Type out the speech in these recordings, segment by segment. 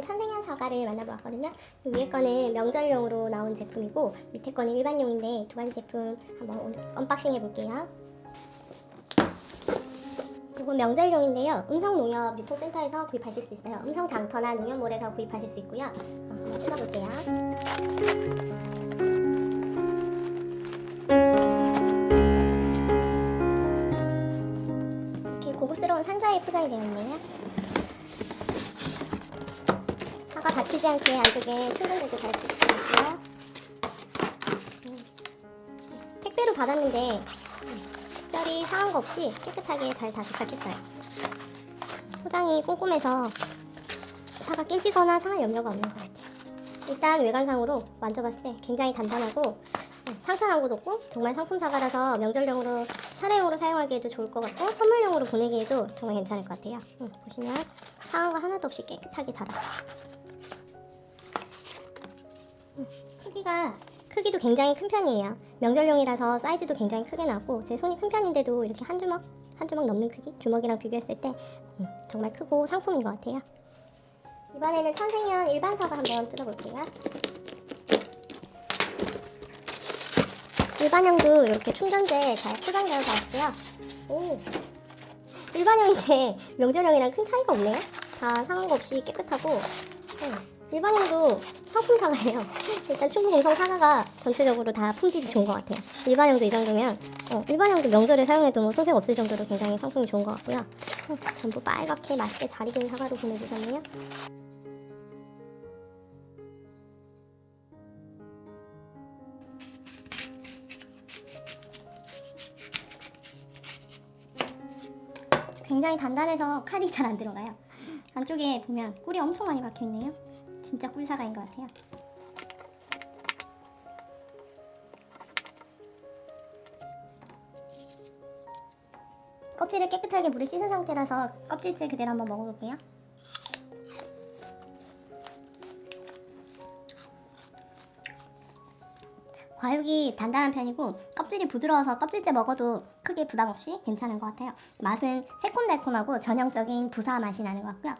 천생연 사과를 만나보았거든요. 이 위에 거는 명절용으로 나온 제품이고 밑에 거는 일반용인데 두 가지 제품 한번 오늘 unboxing 해볼게요. 이건 명절용인데요. 음성농협 유통센터에서 구입하실 수 있어요. 음성장터나 농협몰에서 구입하실 수 있고요. 어, 한번 뜯어볼게요. 이렇게 고급스러운 상자에 포장이 되어 있네요. 사과 다치지 않게 안쪽에 충전들도 잘 들어있고요. 음. 택배로 받았는데 음, 특별히 상한 거 없이 깨끗하게 잘 다 도착했어요. 포장이 꼼꼼해서 사과 깨지거나 상할 염려가 없는 것 같아요. 일단 외관상으로 만져봤을 때 굉장히 단단하고 음, 상처 난곳 없고 정말 상품 사과라서 명절용으로 차례용으로 사용하기에도 좋을 것 같고 선물용으로 보내기에도 정말 괜찮을 것 같아요. 음, 보시면 상한 거 하나도 없이 깨끗하게 자라요. 음, 크기가 크기도 굉장히 큰 편이에요. 명절용이라서 사이즈도 굉장히 크게 나왔고 제 손이 큰 편인데도 이렇게 한 주먹 한 주먹 넘는 크기 주먹이랑 비교했을 때 음, 정말 크고 상품인 것 같아요. 이번에는 천생연 일반 사과 한번 뜯어볼게요. 일반형도 이렇게 충전재 잘 포장되어서 왔고요. 오, 일반형인데 명절형이랑 큰 차이가 없네요. 다 상한 거 없이 깨끗하고 음, 일반형도 상품 사과예요. 일단 충북음성 사과가 전체적으로 다 품질이 좋은 것 같아요. 일반형도 이 정도면 어, 일반형도 명절에 사용해도 뭐 손색 없을 정도로 굉장히 상품이 좋은 것 같고요. 음, 전부 빨갛게 맛있게 잘 익은 사과로 보내주셨네요. 굉장히 단단해서 칼이 잘 안 들어가요. 안쪽에 보면 꿀이 엄청 많이 박혀 있네요. 진짜 꿀사과인 것 같아요. 껍질을 깨끗하게 물에 씻은 상태라서 껍질째 그대로 한번 먹어볼게요. 과육이 단단한 편이고 껍질이 부드러워서 껍질째 먹어도 크게 부담 없이 괜찮은 것 같아요. 맛은 새콤달콤하고 전형적인 부사 맛이 나는 것 같고요.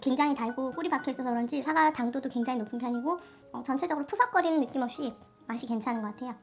굉장히 달고 꿀이 박혀 있어서 그런지 사과 당도도 굉장히 높은 편이고 어, 전체적으로 푸석거리는 느낌 없이 맛이 괜찮은 것 같아요.